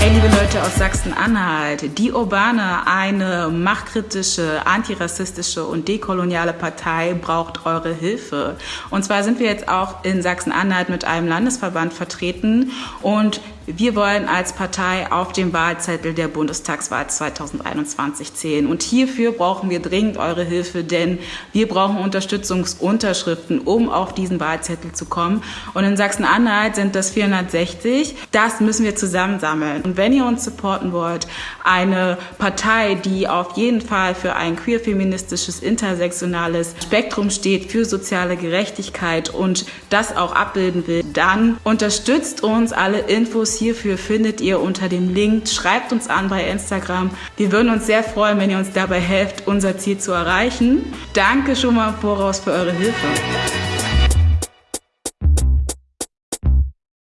Hey liebe Leute aus Sachsen-Anhalt, die Urbane, eine machtkritische, antirassistische und dekoloniale Partei braucht eure Hilfe. Und zwar sind wir jetzt auch in Sachsen-Anhalt mit einem Landesverband vertreten und wir wollen als Partei auf dem Wahlzettel der Bundestagswahl 2021 zählen. Und hierfür brauchen wir dringend eure Hilfe, denn wir brauchen Unterstützungsunterschriften, um auf diesen Wahlzettel zu kommen. Und in Sachsen-Anhalt sind das 460. Das müssen wir zusammensammeln. Und wenn ihr uns supporten wollt, eine Partei, die auf jeden Fall für ein queer-feministisches, intersektionales Spektrum steht, für soziale Gerechtigkeit und das auch abbilden will, dann unterstützt uns. Alle Infos hierfür findet ihr unter dem Link. Schreibt uns an bei Instagram. Wir würden uns sehr freuen, wenn ihr uns dabei helft, unser Ziel zu erreichen. Danke schon mal voraus für eure Hilfe.